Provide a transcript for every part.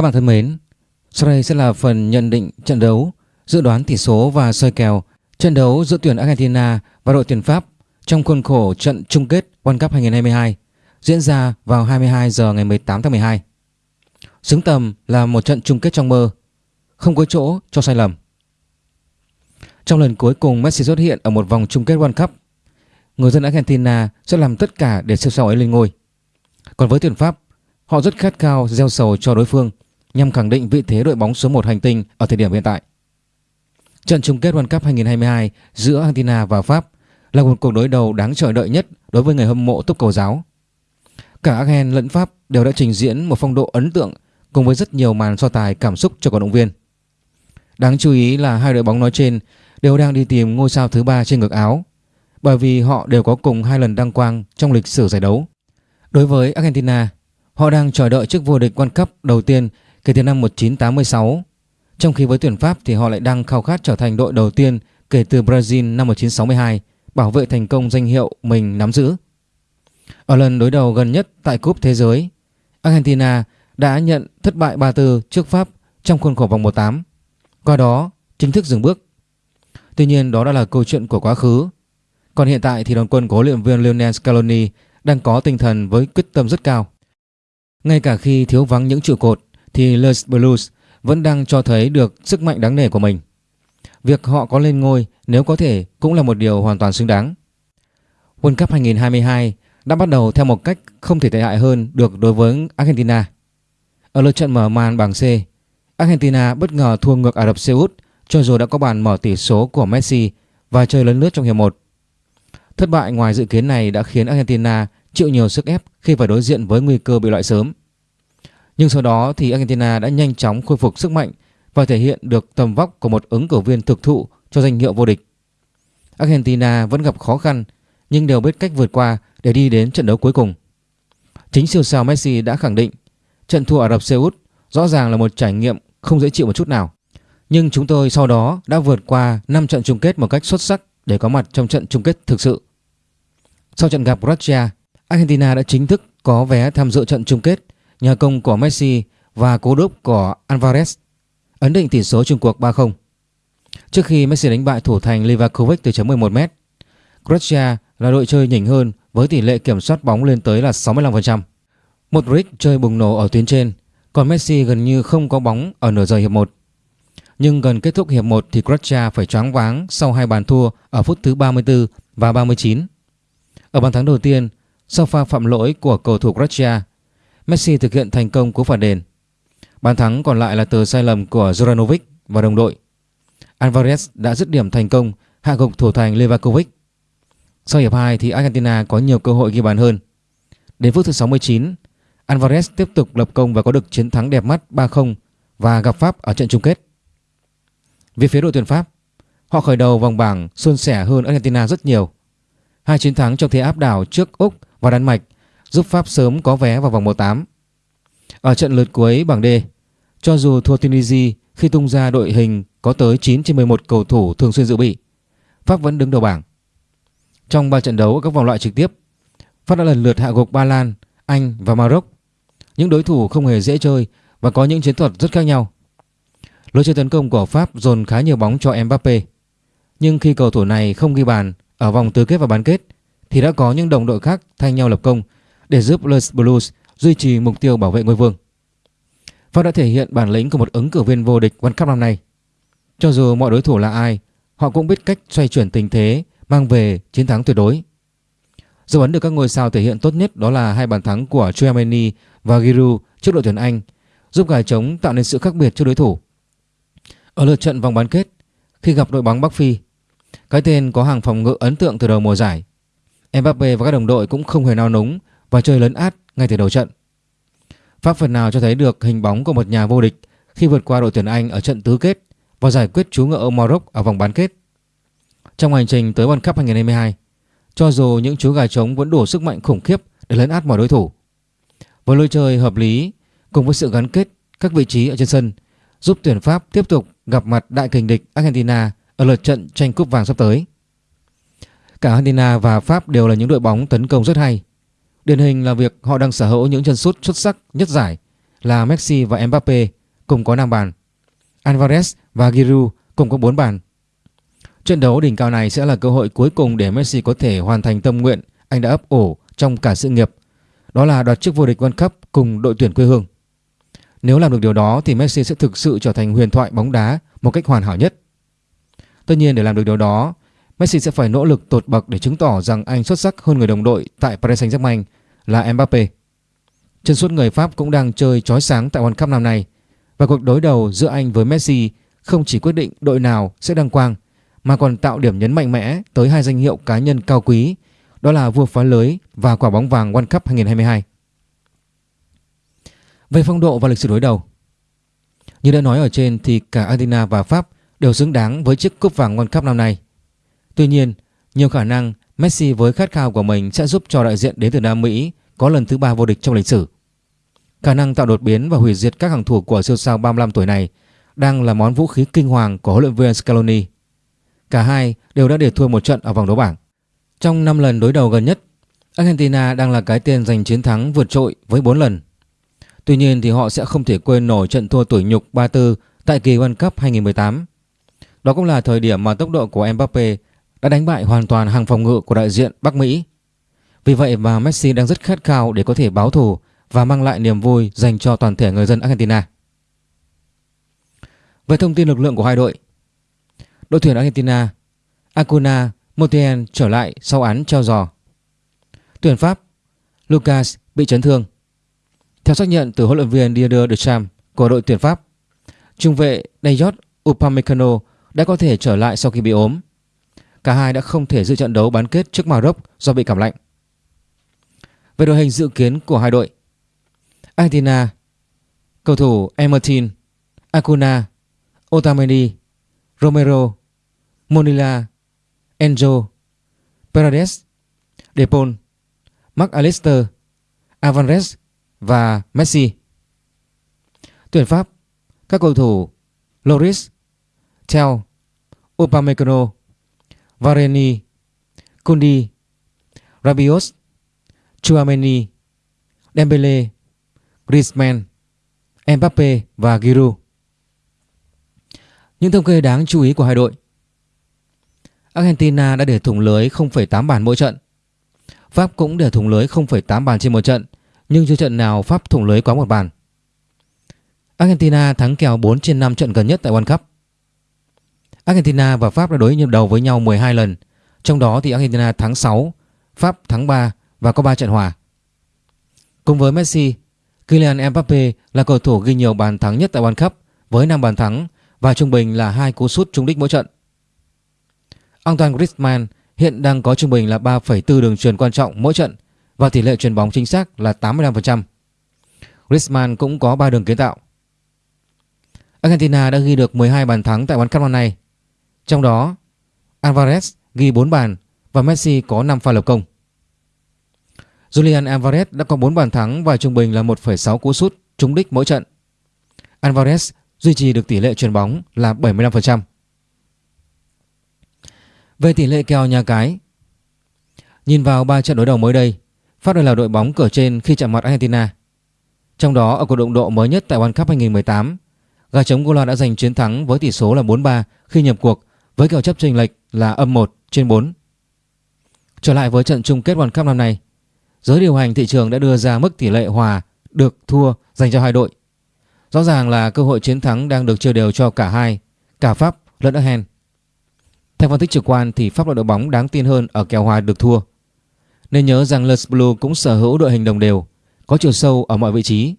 Các bạn thân mến, sau đây sẽ là phần nhận định trận đấu, dự đoán tỷ số và soi kèo trận đấu giữa tuyển Argentina và đội tuyển Pháp trong khuôn khổ trận chung kết World Cup 2022 diễn ra vào 22 giờ ngày 18 tháng 12. Xứng tầm là một trận chung kết trong mơ, không có chỗ cho sai lầm. Trong lần cuối cùng Messi xuất hiện ở một vòng chung kết World Cup, người dân Argentina sẽ làm tất cả để siêu sao ấy lên ngôi. Còn với tuyển Pháp, họ rất khát khao gieo sầu cho đối phương nhằm khẳng định vị thế đội bóng số 1 hành tinh ở thời điểm hiện tại. Trận chung kết World Cup 2022 giữa Argentina và Pháp là một cuộc đối đầu đáng chờ đợi nhất đối với người hâm mộ túc cầu giáo. Cả Argen lẫn Pháp đều đã trình diễn một phong độ ấn tượng cùng với rất nhiều màn so tài cảm xúc cho cổ động viên. Đáng chú ý là hai đội bóng nói trên đều đang đi tìm ngôi sao thứ ba trên ngực áo bởi vì họ đều có cùng hai lần đăng quang trong lịch sử giải đấu. Đối với Argentina, họ đang chờ đợi chức vô địch World Cup đầu tiên kể từ năm 1986 trong khi với tuyển Pháp thì họ lại đang khao khát trở thành đội đầu tiên kể từ Brazil năm 1962 bảo vệ thành công danh hiệu mình nắm giữ. Ở lần đối đầu gần nhất tại Cúp Thế giới, Argentina đã nhận thất bại 3-4 trước Pháp trong khuôn khổ vòng 1-8, qua đó chính thức dừng bước. Tuy nhiên đó đã là câu chuyện của quá khứ. Còn hiện tại thì đoàn quân của huấn luyện viên Lionel Scaloni đang có tinh thần với quyết tâm rất cao. Ngay cả khi thiếu vắng những trụ cột thì Les Blues vẫn đang cho thấy được sức mạnh đáng nể của mình. Việc họ có lên ngôi nếu có thể cũng là một điều hoàn toàn xứng đáng. World Cup 2022 đã bắt đầu theo một cách không thể tệ hại hơn được đối với Argentina. Ở lượt trận mở màn bảng C, Argentina bất ngờ thua ngược Ả Rập Xê Út cho dù đã có bàn mở tỷ số của Messi và chơi lớn lướt trong hiệp 1. Thất bại ngoài dự kiến này đã khiến Argentina chịu nhiều sức ép khi phải đối diện với nguy cơ bị loại sớm. Nhưng sau đó thì Argentina đã nhanh chóng khôi phục sức mạnh và thể hiện được tầm vóc của một ứng cử viên thực thụ cho danh hiệu vô địch. Argentina vẫn gặp khó khăn nhưng đều biết cách vượt qua để đi đến trận đấu cuối cùng. Chính siêu sao Messi đã khẳng định trận thua Ả Rập Xê Út rõ ràng là một trải nghiệm không dễ chịu một chút nào. Nhưng chúng tôi sau đó đã vượt qua 5 trận chung kết một cách xuất sắc để có mặt trong trận chung kết thực sự. Sau trận gặp Russia, Argentina đã chính thức có vé tham dự trận chung kết nhờ công của Messi và cú đúp của Alvarez ấn định tỷ số chung cuộc 3-0. Trước khi Messi đánh bại thủ thành Livakovic từ chấm 11m, Croatia là đội chơi nhỉnh hơn với tỷ lệ kiểm soát bóng lên tới là 65%. Modric chơi bùng nổ ở tuyến trên, còn Messi gần như không có bóng ở nửa giờ hiệp 1. Nhưng gần kết thúc hiệp 1 thì Croatia phải choáng váng sau hai bàn thua ở phút thứ 34 và 39. Ở bàn thắng đầu tiên, sau pha phạm lỗi của cầu thủ Croatia, Messi thực hiện thành công cú phản đền. Bàn thắng còn lại là từ sai lầm của Juranovic và đồng đội. Alvarez đã dứt điểm thành công hạ gục thủ thành Levakovic. Sau hiệp 2 thì Argentina có nhiều cơ hội ghi bàn hơn. Đến phút thứ 69, Alvarez tiếp tục lập công và có được chiến thắng đẹp mắt 3-0 và gặp Pháp ở trận chung kết. Về phía đội tuyển Pháp, họ khởi đầu vòng bảng suôn sẻ hơn Argentina rất nhiều. Hai chiến thắng trong thế áp đảo trước Úc và Đan Mạch giúp Pháp sớm có vé vào vòng 1-8. Ở trận lượt cuối bảng D, cho dù thua Tunisia khi tung ra đội hình có tới 9 trên 11 cầu thủ thường xuyên dự bị, Pháp vẫn đứng đầu bảng. Trong 3 trận đấu ở các vòng loại trực tiếp, Pháp đã lần lượt hạ gục Ba Lan, Anh và Maroc. Những đối thủ không hề dễ chơi và có những chiến thuật rất khác nhau. Lối chơi tấn công của Pháp dồn khá nhiều bóng cho Mbappe. Nhưng khi cầu thủ này không ghi bàn ở vòng tứ kết và bán kết thì đã có những đồng đội khác thay nhau lập công để giúp Les Blues duy trì mục tiêu bảo vệ ngôi vương. Pháp đã thể hiện bản lĩnh của một ứng cử viên vô địch World Cup năm nay. Cho dù mọi đối thủ là ai, họ cũng biết cách xoay chuyển tình thế, mang về chiến thắng tuyệt đối. Dấu ấn được các ngôi sao thể hiện tốt nhất đó là hai bàn thắng của Chouameni và Giroud trước đội tuyển Anh, giúp gài trống tạo nên sự khác biệt cho đối thủ. Ở lượt trận vòng bán kết, khi gặp đội bóng Bắc Phi, cái tên có hàng phòng ngự ấn tượng từ đầu mùa giải, Mbappe và các đồng đội cũng không hề nao núng và chơi lấn át ngay từ đầu trận. Pháp phần nào cho thấy được hình bóng của một nhà vô địch khi vượt qua đội tuyển Anh ở trận tứ kết và giải quyết chú ngựa Maroc ở vòng bán kết. Trong hành trình tới World Cup 2022, cho dù những chú gà trống vẫn đủ sức mạnh khủng khiếp để lấn át mọi đối thủ. Với lối chơi hợp lý cùng với sự gắn kết các vị trí ở trên sân giúp tuyển Pháp tiếp tục gặp mặt đại kình địch Argentina ở lượt trận tranh cúp vàng sắp tới. Cả Argentina và Pháp đều là những đội bóng tấn công rất hay Điển hình là việc họ đang sở hữu những chân sút xuất sắc nhất giải là Messi và Mbappe cùng có 5 bàn. Alvarez và Giroud cùng có 4 bàn. Trận đấu đỉnh cao này sẽ là cơ hội cuối cùng để Messi có thể hoàn thành tâm nguyện anh đã ấp ổ trong cả sự nghiệp. Đó là đoạt chức vô địch World Cup cùng đội tuyển quê hương. Nếu làm được điều đó thì Messi sẽ thực sự trở thành huyền thoại bóng đá một cách hoàn hảo nhất. Tất nhiên để làm được điều đó, Messi sẽ phải nỗ lực tột bậc để chứng tỏ rằng anh xuất sắc hơn người đồng đội tại Paris Saint-Germain là Mbappe. Chân suốt người Pháp cũng đang chơi chói sáng tại World Cup năm nay và cuộc đối đầu giữa anh với Messi không chỉ quyết định đội nào sẽ đăng quang mà còn tạo điểm nhấn mạnh mẽ tới hai danh hiệu cá nhân cao quý đó là vua phá lưới và quả bóng vàng World Cup 2022. Về phong độ và lịch sử đối đầu Như đã nói ở trên thì cả Argentina và Pháp đều xứng đáng với chiếc cúp vàng World Cup năm nay. Tuy nhiên, nhiều khả năng Messi với khát khao của mình sẽ giúp cho đại diện đến từ Nam Mỹ có lần thứ ba vô địch trong lịch sử. Khả năng tạo đột biến và hủy diệt các hàng thủ của siêu sao 35 tuổi này đang là món vũ khí kinh hoàng của huấn luyện viên Scaloni. Cả hai đều đã để thua một trận ở vòng đấu bảng. Trong 5 lần đối đầu gần nhất, Argentina đang là cái tên giành chiến thắng vượt trội với 4 lần. Tuy nhiên thì họ sẽ không thể quên nổi trận thua tuổi nhục 3-4 tại kỳ World Cup 2018. Đó cũng là thời điểm mà tốc độ của Mbappe đã đánh bại hoàn toàn hàng phòng ngự của đại diện Bắc Mỹ. Vì vậy mà Messi đang rất khát khao để có thể báo thù và mang lại niềm vui dành cho toàn thể người dân Argentina. Về thông tin lực lượng của hai đội, đội tuyển Argentina Acuna Montiel trở lại sau án treo giò. Tuyển Pháp Lucas bị chấn thương. Theo xác nhận từ huấn luyện viên Didier Deschamps của đội tuyển Pháp, trung vệ Dayot Upamecano đã có thể trở lại sau khi bị ốm. Cả hai đã không thể dự trận đấu bán kết trước Maroc do bị cảm lạnh. Về đội hình dự kiến của hai đội. Argentina Cầu thủ Emertin Acuna Otamendi Romero Monila Enzo Paredes Depol Mark Alister Alvarez và Messi. Tuyển Pháp Các cầu thủ Loris Theo, Upamecano Vareni Kundi Rabiot Chouameni Dembele Griezmann Mbappe và Giroud. Những thông kê đáng chú ý của hai đội. Argentina đã để thủng lưới 0,8 bàn mỗi trận. Pháp cũng để thủng lưới 0,8 bàn trên một trận Nhưng chưa trận nào Pháp thủng lưới quá một bàn. Argentina thắng kèo 4 trên 5 trận gần nhất tại World Cup. Argentina và Pháp đã đối nhiệm đầu với nhau 12 lần Trong đó thì Argentina thắng 6 Pháp thắng 3 và có 3 trận hòa Cùng với Messi Kylian Mbappe là cầu thủ ghi nhiều bàn thắng nhất tại World Cup với 5 bàn thắng và trung bình là hai cú sút trúng đích mỗi trận. Antoine Griezmann hiện đang có trung bình là 3,4 đường truyền quan trọng mỗi trận và tỷ lệ chuyền bóng chính xác là 85%. Griezmann cũng có 3 đường kiến tạo. Argentina đã ghi được 12 bàn thắng tại World Cup năm nay. Trong đó, Alvarez ghi 4 bàn và Messi có 5 pha lập công. Julian Alvarez đã có 4 bàn thắng và trung bình là 1,6 cú sút trúng đích mỗi trận. Alvarez duy trì được tỷ lệ chuyền bóng là 75%. Về tỷ lệ kèo nhà cái Nhìn vào 3 trận đối đầu mới đây Pháp đây là đội bóng cửa trên khi chạm mặt Argentina Trong đó ở cuộc động độ mới nhất tại World Cup 2018 Gà trống Gola đã giành chiến thắng với tỷ số là 4-3 khi nhập cuộc với kèo chấp chênh lệch là âm 1 trên 4 Trở lại với trận chung kết World Cup năm nay Giới điều hành thị trường đã đưa ra mức tỷ lệ hòa được thua dành cho hai đội. Rõ ràng là cơ hội chiến thắng đang được chia đều cho cả hai, cả Pháp lẫn Argen. Theo phân tích trực quan thì Pháp là đội bóng đáng tin hơn ở kèo hòa được thua. Nên nhớ rằng Les Blues cũng sở hữu đội hình đồng đều, có chiều sâu ở mọi vị trí.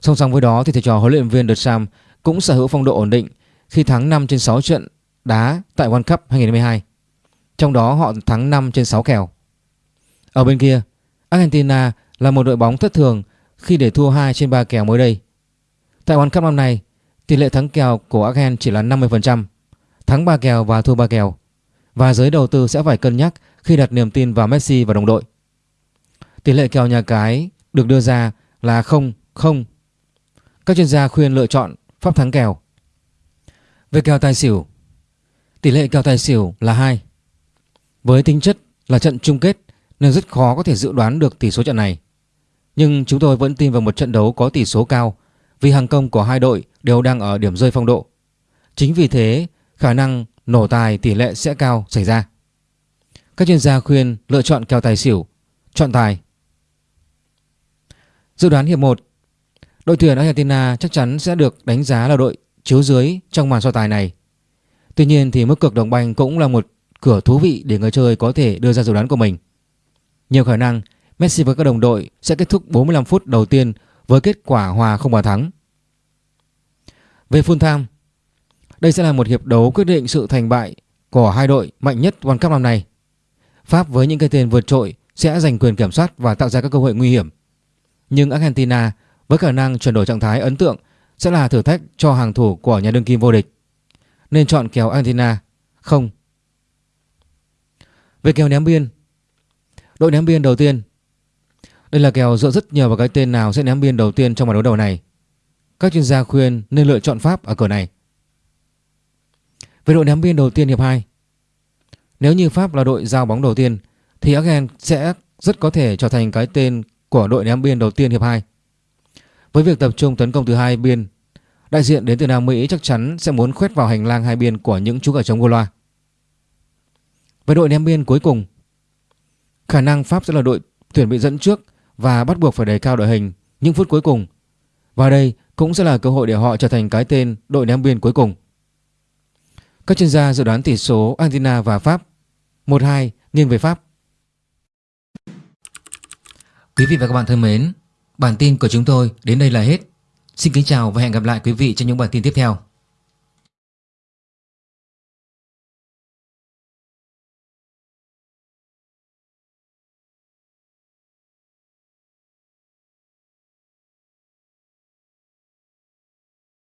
Song song với đó thì thầy trò huấn luyện viên Deschamps cũng sở hữu phong độ ổn định khi thắng 5 trên 6 trận đá tại World Cup 2022. Trong đó họ thắng 5 trên 6 kèo. Ở bên kia, Argentina là một đội bóng thất thường khi để thua 2 trên 3 kèo mới đây. Tại World Cup năm nay, tỷ lệ thắng kèo của Argentina chỉ là 50%, thắng 3 kèo và thua 3 kèo. Và giới đầu tư sẽ phải cân nhắc khi đặt niềm tin vào Messi và đồng đội. Tỷ lệ kèo nhà cái được đưa ra là 0-0. Các chuyên gia khuyên lựa chọn pháp thắng kèo. Về kèo tài xỉu, tỷ lệ kèo tài xỉu là 2. Với tính chất là trận chung kết nên rất khó có thể dự đoán được tỷ số trận này. Nhưng chúng tôi vẫn tin vào một trận đấu có tỷ số cao vì hàng công của hai đội đều đang ở điểm rơi phong độ. Chính vì thế, khả năng nổ tài tỷ lệ sẽ cao xảy ra. Các chuyên gia khuyên lựa chọn kèo tài xỉu, chọn tài. Dự đoán hiệp 1 Đội tuyển Argentina chắc chắn sẽ được đánh giá là đội chiếu dưới trong màn so tài này. Tuy nhiên thì mức cực đồng banh cũng là một cửa thú vị để người chơi có thể đưa ra dự đoán của mình. Nhiều khả năng Messi và các đồng đội sẽ kết thúc 45 phút đầu tiên với kết quả hòa không bàn thắng. Về full time, đây sẽ là một hiệp đấu quyết định sự thành bại của hai đội mạnh nhất World Cup năm nay. Pháp với những cái tên vượt trội sẽ giành quyền kiểm soát và tạo ra các cơ hội nguy hiểm. Nhưng Argentina với khả năng chuyển đổi trạng thái ấn tượng sẽ là thử thách cho hàng thủ của nhà đương kim vô địch. Nên chọn kèo Argentina không. Về kèo ném biên, đội ném biên đầu tiên. Đây là kèo dựa rất nhiều vào cái tên nào sẽ ném biên đầu tiên trong màn đấu đầu này. Các chuyên gia khuyên nên lựa chọn Pháp ở cửa này. Về đội ném biên đầu tiên hiệp 2. Nếu như Pháp là đội giao bóng đầu tiên thì Argen sẽ rất có thể trở thành cái tên của đội ném biên đầu tiên hiệp 2. Với việc tập trung tấn công từ hai biên, đại diện đến từ Nam Mỹ chắc chắn sẽ muốn khoét vào hành lang hai biên của những chú gà trống Goloa. Với đội ném biên cuối cùng, khả năng Pháp sẽ là đội tuyển bị dẫn trước và bắt buộc phải đẩy cao đội hình những phút cuối cùng. Và đây cũng sẽ là cơ hội để họ trở thành cái tên đội ném biên cuối cùng. Các chuyên gia dự đoán tỷ số Argentina và Pháp 1-2 nghiêng về Pháp. Quý vị và các bạn thân mến, bản tin của chúng tôi đến đây là hết. Xin kính chào và hẹn gặp lại quý vị trong những bản tin tiếp theo.